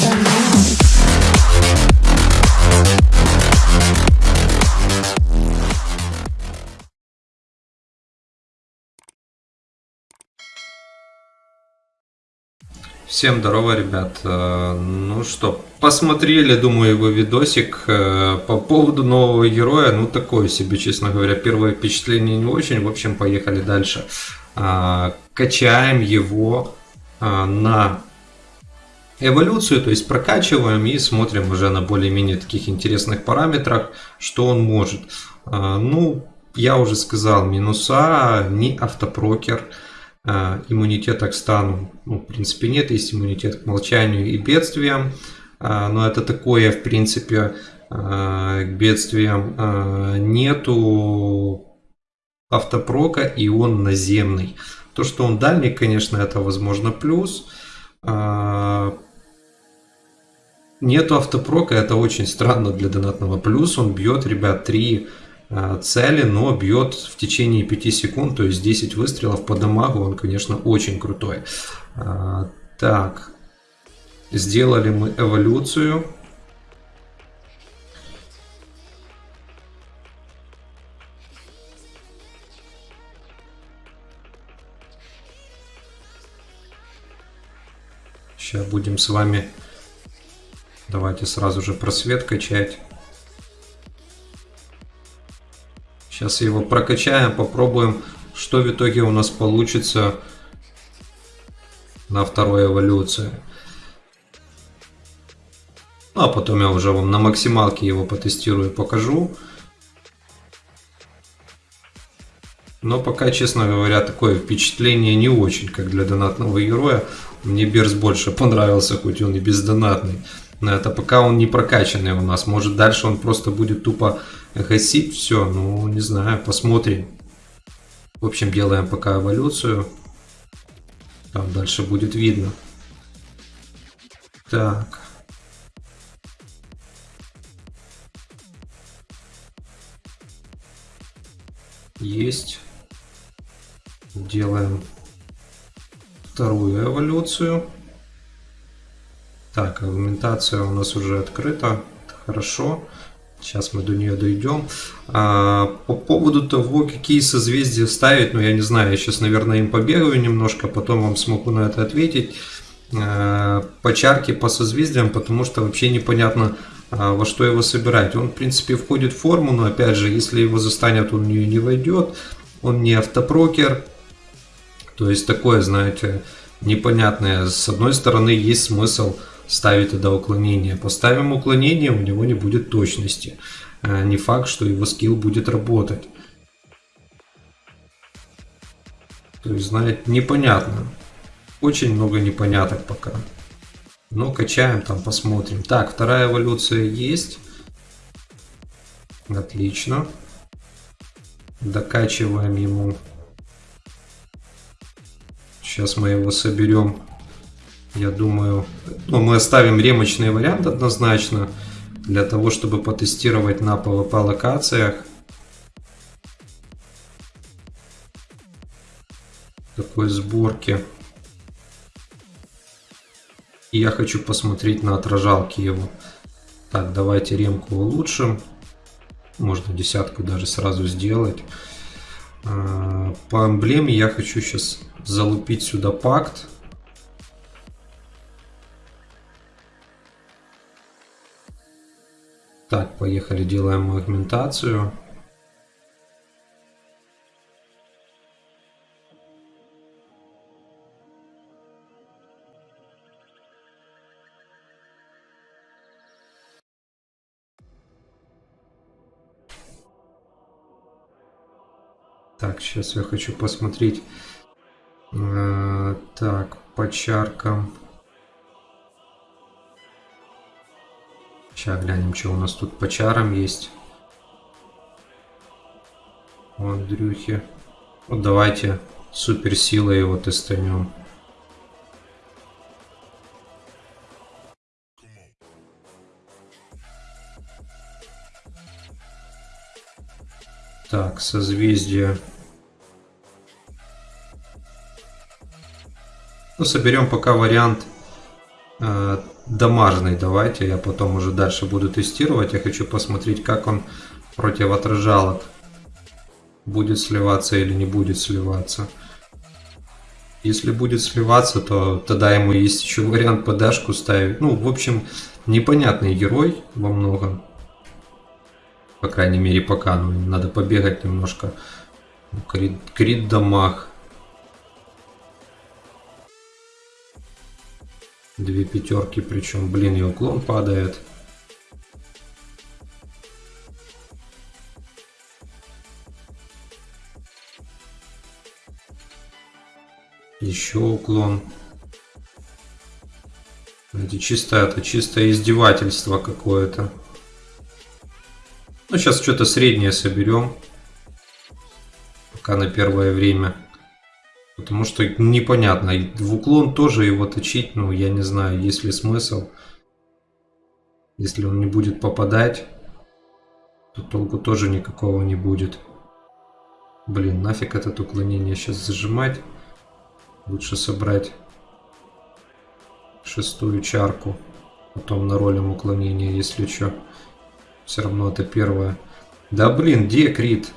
Now. Всем здорово, ребят. Э, Ну что, посмотрели, думаю, его видосик э, по поводу нового героя. Ну, такое себе, честно говоря, первое впечатление не очень. В общем, поехали дальше. А, Качаем его а, на эволюцию, то есть прокачиваем и смотрим уже на более-менее таких интересных параметрах, что он может. А, Ну, я уже сказал, минуса, не автопрокер, а, иммунитета к стану, ну, в принципе, нет, есть иммунитет к молчанию и бедствиям, а, но это такое, в принципе, к бедствиям нету автопрока, и он наземный. То, что он дальний, конечно, это возможно плюс. Нету автопрока, это очень странно для донатного. Плюс он бьет, ребят, 3 цели, но бьет в течение 5 секунд, то есть 10 выстрелов по дамагу, он, конечно, очень крутой. А, Так, сделали мы эволюцию. Сейчас будем с вами, давайте сразу же просвет качать. Сейчас его прокачаем, попробуем, что в итоге у нас получится на второй эволюции. Ну, а потом я уже вам на максималке его потестирую и покажу. Но пока, честно говоря, такое впечатление не очень, как для донатного героя. Мне Берс больше понравился, хоть он и бездонатный. Это пока он не прокачанный у нас. Может дальше он просто будет тупо гасить все. Ну, не знаю, посмотрим. В общем, делаем пока эволюцию. Там дальше будет видно. Так. Есть. Делаем вторую эволюцию. Так, аргументация у нас уже открыта. Хорошо. Сейчас мы до нее дойдем. А, по поводу того, какие созвездия ставить, ну я не знаю, я сейчас, наверное, им побегаю немножко, потом вам смогу на это ответить. А, по по созвездиям, потому что вообще непонятно, а, во что его собирать. Он, в принципе, входит в форму, но опять же, если его застанет, он в нее не войдет. Он не автопрокер. То есть такое, знаете, непонятное. С одной стороны, есть смысл ставить туда уклонение. Поставим уклонение, у него не будет точности. А, Не факт, что его скилл будет работать. То есть, знаете, непонятно. Очень много непоняток пока. Но качаем там, посмотрим. Так, вторая эволюция есть. Отлично. Докачиваем ему. Сейчас мы его соберем. Я думаю, ну, мы оставим ремочный вариант однозначно. Для того, чтобы потестировать на PvP локациях. Такой сборки. И я хочу посмотреть на отражалки его. Так, давайте ремку улучшим. Можно десятку даже сразу сделать. А, По эмблеме я хочу сейчас залупить сюда пакт. Так, поехали, делаем агментацию. Так, сейчас я хочу посмотреть. э, так, по чаркам. Сейчас глянем, что у нас тут по чарам есть. У Андрюхи. Вот давайте суперсилой его тестанем. Так, созвездие. Ну, соберем пока вариант э, дамажный давайте, я потом уже дальше буду тестировать. Я хочу посмотреть, как он против отражалок. Будет сливаться или не будет сливаться. Если будет сливаться, то тогда ему есть еще вариант подашку ставить. Ну, в общем, непонятный герой во многом. По крайней мере, пока. Ну, надо побегать немножко. Крит, крит дамаг. Две пятерки, причем, блин, и уклон падает. Еще уклон. Это чисто, это чисто издевательство какое-то. Ну, сейчас что-то среднее соберем. Пока на первое время. Потому что непонятно. В уклон тоже его точить, ну, я не знаю, есть ли смысл. Если он не будет попадать, то толку тоже никакого не будет. Блин, нафиг этот уклонение сейчас зажимать. Лучше собрать шестую чарку. Потом на ролем уклонения, если что. Все равно это первое. Да блин, где крит?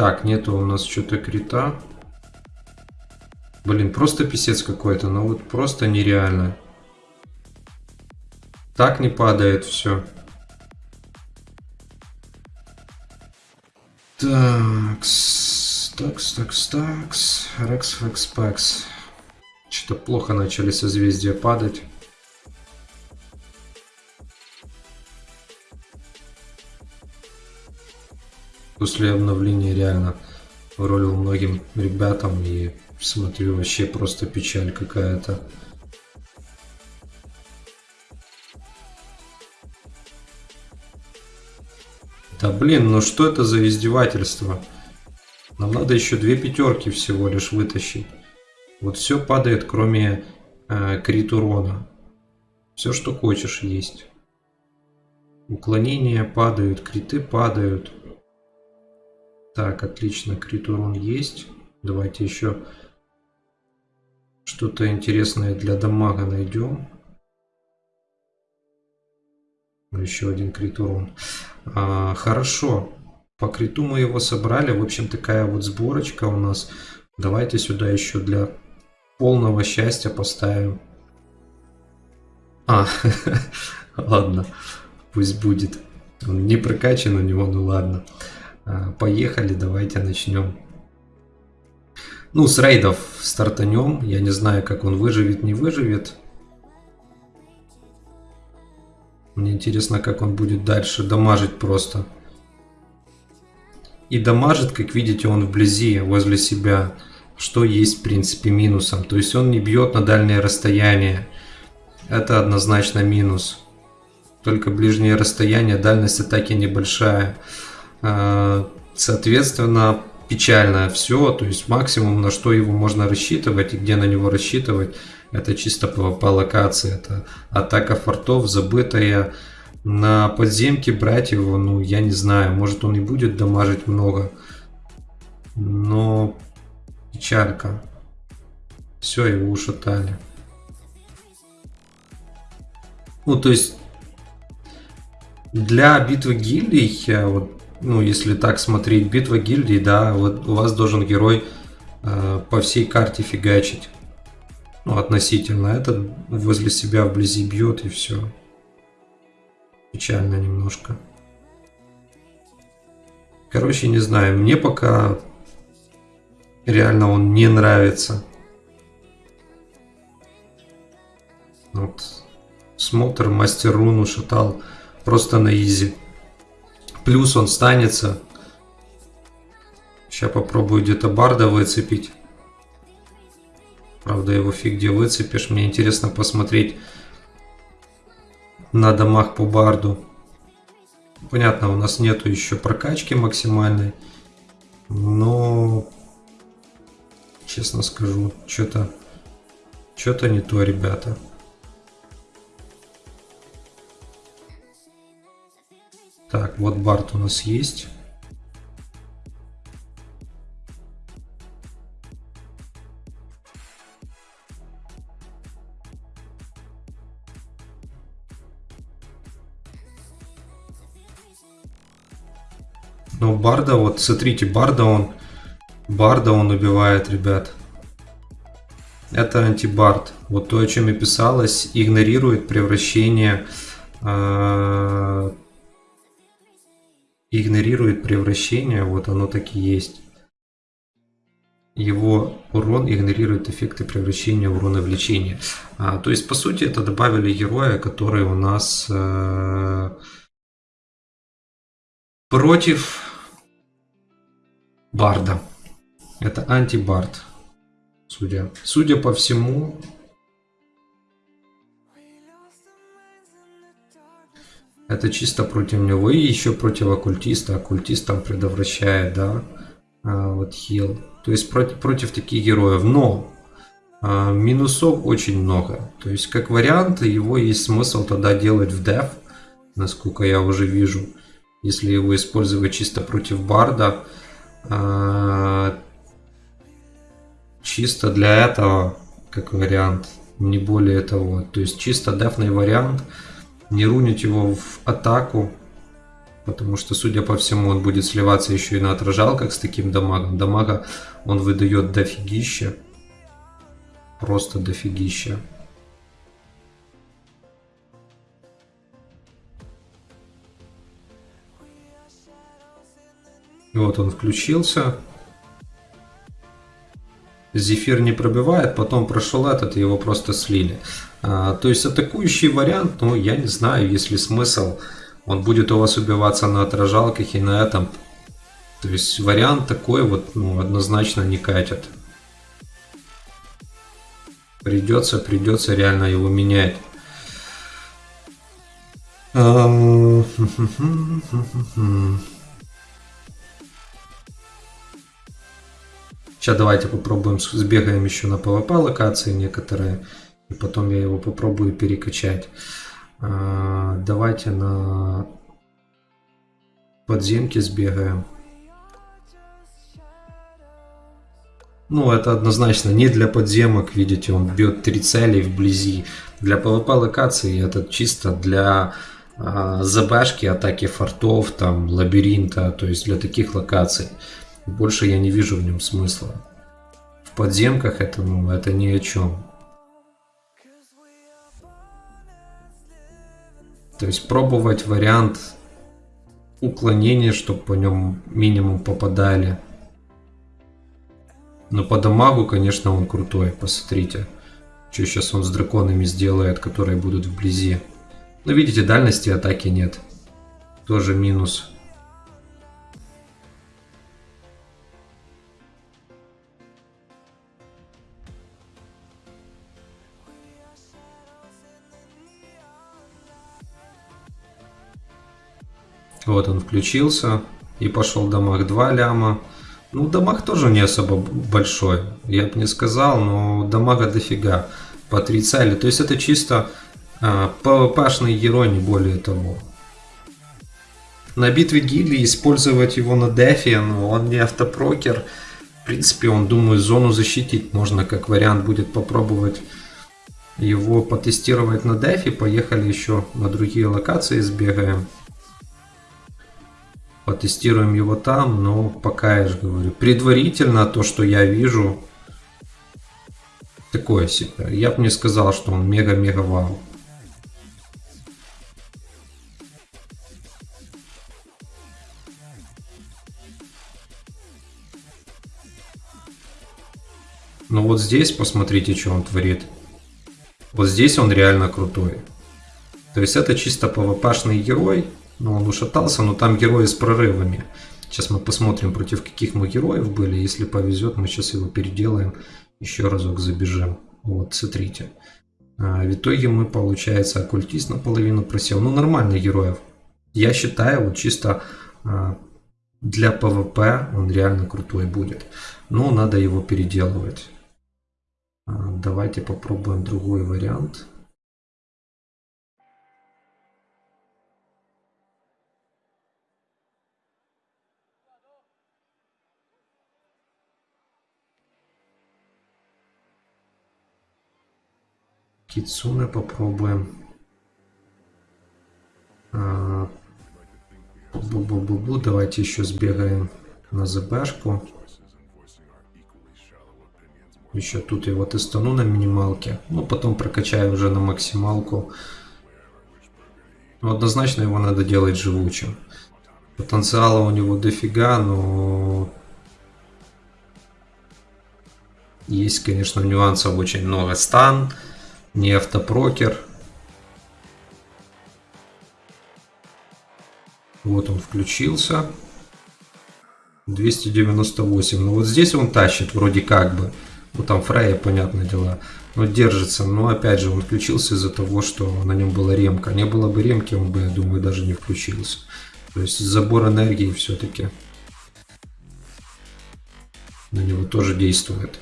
Так, нету у нас что-то крита. Блин, просто писец какой-то, ну вот просто нереально. Так не падает все. Такс, такс, такс, такс, рекс, фекс, пекс. Что-то плохо начали созвездия падать. После обновления реально ролил многим ребятам и смотрю вообще просто печаль какая-то. Да блин, ну что это за издевательство? Нам надо еще две пятерки всего лишь вытащить. Вот все падает, кроме э, крит урона. Все, что хочешь, есть. Уклонения падают, криты падают. Так, отлично, крит урон есть. Давайте еще что-то интересное для дамага найдем. Еще один крит урон. А, хорошо. По криту мы его собрали. В общем, такая вот сборочка у нас. Давайте сюда еще для полного счастья поставим. А, ладно. Пусть будет. Он не прокачан у него, ну ладно. А, поехали, давайте начнем. Ну, с рейдов стартанем. Я не знаю, как он выживет, не выживет. Мне интересно, как он будет дальше дамажить просто. И дамажит, как видите, он вблизи, возле себя. Что есть, в принципе, минусом. То есть он не бьет на дальнее расстояние. Это однозначно минус. Только ближнее расстояние, дальность атаки небольшая. А, соответственно, печально все. То есть максимум, на что его можно рассчитывать и где на него рассчитывать – это чисто по локации. Это атака фортов, забытая. На подземке брать его, ну, я не знаю. Может, он и будет дамажить много. Но печалька. Все, его ушатали. Ну, то есть, для битвы гильдий, вот, ну, если так смотреть, битва гильдий, да, вот у вас должен герой э, по всей карте фигачить ну, относительно. Этот возле себя вблизи бьет и все. Печально немножко. Короче, не знаю, мне пока реально он не нравится. Вот. Смотр мастер руну шатал просто на изи. Плюс он станется. Сейчас попробую где-то барда выцепить. Правда, его фиг где выцепишь. Мне интересно посмотреть на домах по барду. Понятно, у нас нету еще прокачки максимальной. Но, честно скажу, что-то что-то не то, ребята. Так, вот Барт у нас есть. Но Барда, вот смотрите, Барда он, Барда он убивает, ребят. Это антибард. Вот то, о чем и писалось, игнорирует превращение э, превращение, вот оно так и есть. Его урон игнорирует эффекты превращения урона в лечение. А, то есть, по сути, это добавили героя, который у нас э, против Барда. Это антибард. Судя, судя по всему, Это чисто против него. И еще против оккультиста. Оккультист там предотвращает, да. А, вот хил. То есть против, против таких героев. Но а, минусов очень много. То есть как вариант его есть смысл тогда делать в деф. Насколько я уже вижу. Если его использовать чисто против барда. А, чисто для этого как вариант. Не более того. То есть чисто дефный вариант не рунить его в атаку, потому что, судя по всему, он будет сливаться еще и на отражалках с таким дамагом. Дамага он выдает дофигища, просто дофигища. Вот он включился. Зефир не пробивает, потом прошел этот, его просто слили. А, то есть атакующий вариант, ну я не знаю, есть ли смысл. Он будет у вас убиваться на отражалках и на этом. То есть вариант такой вот ну, однозначно не катит. Придется, придется реально его менять. Сейчас давайте попробуем, сбегаем еще на PvP локации некоторые. И потом я его попробую перекачать. А, давайте на подземки сбегаем. Ну, это однозначно не для подземок, видите, он бьет три цели вблизи. Для PvP локации это чисто для а, ЗБшки, атаки фортов, там, лабиринта, то есть для таких локаций. Больше я не вижу в нем смысла. В подземках это, ну, это ни о чем. То есть пробовать вариант уклонения, чтобы по нем минимум попадали. Но по дамагу, конечно, он крутой, посмотрите. Что сейчас он с драконами сделает, которые будут вблизи. Но видите, дальности атаки нет. Тоже минус. Вот он включился и пошел дамаг 2 ляма. Ну, дамаг тоже не особо большой, я бы не сказал, но дамага дофига по 3 цели. То есть это чисто а, PvP-шный герой, не более того. На битве гильдии использовать его на дефе, но он не автопрокер. В принципе, он, думаю, зону защитить можно как вариант будет попробовать его потестировать на дефе. Поехали еще на другие локации сбегаем потестируем его там, но пока я же говорю, предварительно то, что я вижу, такое себе. Я бы не сказал, что он мега-мега вау. Но вот здесь посмотрите, что он творит. Вот здесь он реально крутой. То есть это чисто PvP-шный герой, но он ушатался, но там герои с прорывами. Сейчас мы посмотрим, против каких мы героев были. Если повезет, мы сейчас его переделаем. Еще разок забежим. Вот, смотрите. А, в итоге мы, получается, оккультист наполовину просел. Ну, нормально героев. Я считаю, вот чисто а, для ПВП он реально крутой будет. Но надо его переделывать. А, давайте попробуем другой вариант. Кицуне попробуем. А, Бу-бу-бу-бу. Давайте еще сбегаем на ЗБшку. Еще тут его тестану на минималке. Ну, потом прокачаю уже на максималку. Ну, однозначно его надо делать живучим. Потенциала у него дофига, но... Есть, конечно, нюансов очень много. Стан, не автопрокер. Вот он включился. 298. Ну вот здесь он тащит вроде как бы. Ну там Фрея, понятное дело. Но держится. Но опять же он включился из-за того, что на нем была ремка. Не было бы ремки, он бы, я думаю, даже не включился. То есть забор энергии все-таки на него тоже действует.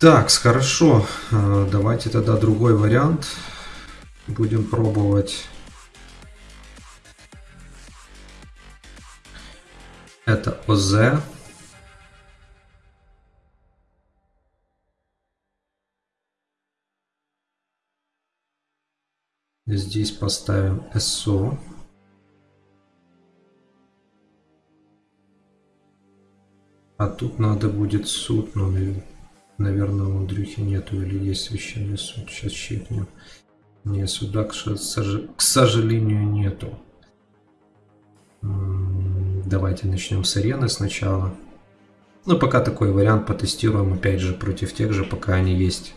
Так, хорошо. Э, давайте тогда другой вариант будем пробовать. Это ОЗ. Здесь поставим СО. А тут надо будет суд, у Андрюхи нету или есть священный суд. Сейчас чекнем. Не, суда, к сожалению, нету. Давайте начнем с арены сначала. Ну, пока такой вариант потестируем, опять же, против тех же, пока они есть.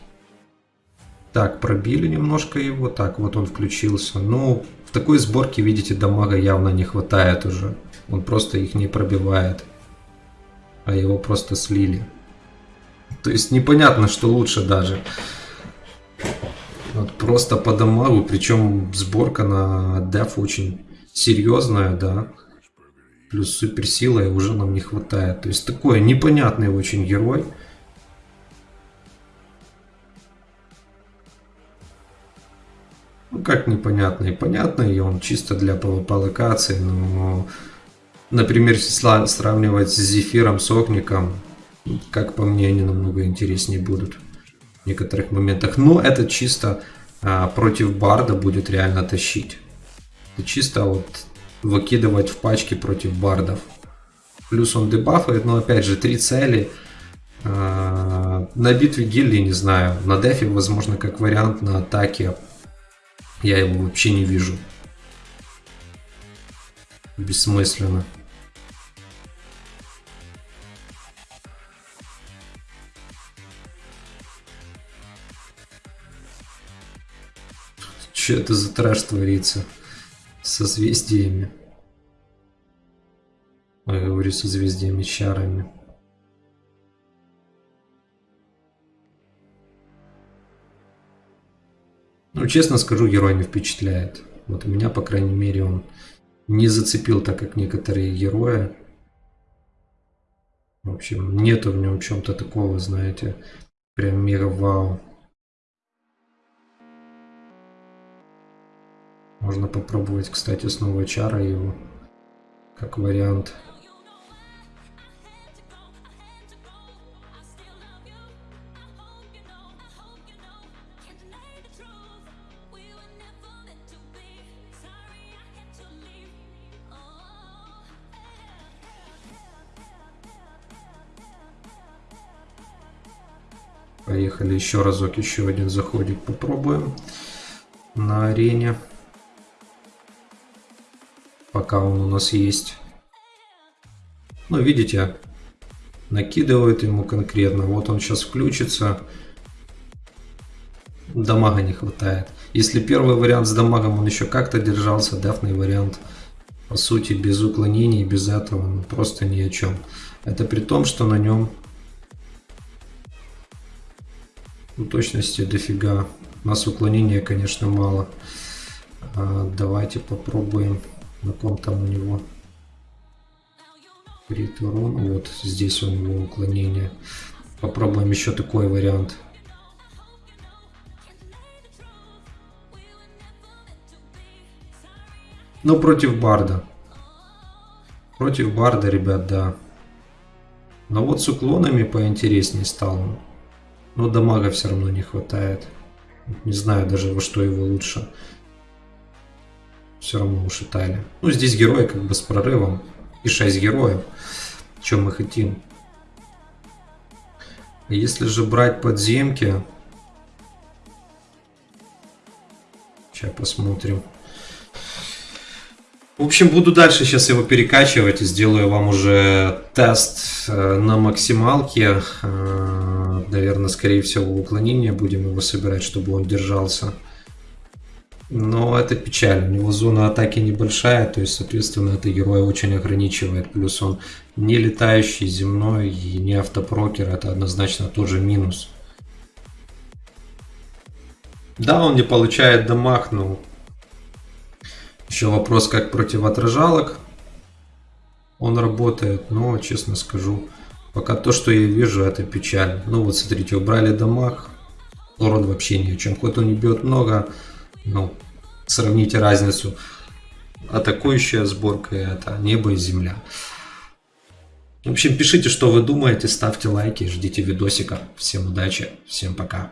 Так, пробили немножко его. Так, вот он включился. Ну, в такой сборке, видите, дамага явно не хватает уже. Он просто их не пробивает. А его просто слили. То есть непонятно, что лучше даже. Вот просто по дамагу, причем сборка на деф очень серьезная, да плюс суперсила уже нам не хватает. То есть такой непонятный очень герой. Ну как непонятный? Понятный, он чисто для PvP локации, но, например, если сравнивать с Зефиром, с Огником, как по мне, они намного интереснее будут в некоторых моментах. Но это чисто а, против Барда будет реально тащить. Это чисто вот выкидывать в пачки против бардов. Плюс он дебафает, но опять же, три цели. А, на битве гильдии, не знаю. На дефе, возможно, как вариант на атаке. Я его вообще не вижу. Бессмысленно. Что это за трэш творится? созвездиями. Я говорю созвездиями чарами. Ну, честно скажу, герой не впечатляет. Вот меня, по крайней мере, он не зацепил так, как некоторые герои. В общем, нету в нем чем-то такого, знаете, прям мега вау. Можно попробовать, кстати, снова чара его, как вариант. Поехали еще разок, еще один заходик попробуем на арене пока он у нас есть. Ну, видите, накидывает ему конкретно. Вот он сейчас включится. Дамага не хватает. Если первый вариант с дамагом он еще как-то держался, дефный вариант, по сути, без уклонений, без этого, ну, просто ни о чем. Это при том, что на нем ну, точности дофига. У нас уклонения, конечно, мало. А, давайте попробуем ком там у него крит урон. Вот здесь у него уклонение. Попробуем еще такой вариант. Но против Барда. Против Барда, ребят, да. Но вот с уклонами поинтереснее стало. Но дамага все равно не хватает. Не знаю даже, во что его лучше. Все равно ушатали. Ну, здесь герои как бы с прорывом. И 6 героев. Чем мы хотим. Если же брать подземки... Сейчас посмотрим. В общем, буду дальше сейчас его перекачивать и сделаю вам уже тест э, на максималке. Э, Наверное, скорее всего, уклонение будем его собирать, чтобы он держался. Но это печально. У него зона атаки небольшая, то есть, соответственно, это героя очень ограничивает. Плюс он не летающий, земной и не автопрокер. Это однозначно тоже минус. Да, он не получает дамаг, но еще вопрос, как противоотражалок он работает, но, честно скажу, пока то, что я вижу, это печаль. Ну вот, смотрите, убрали дамаг, урон вообще ни о чем. Хоть он не бьет много, ну, сравните разницу. Атакующая сборка это небо и земля. В общем, пишите, что вы думаете, ставьте лайки, ждите видосика. Всем удачи, всем пока.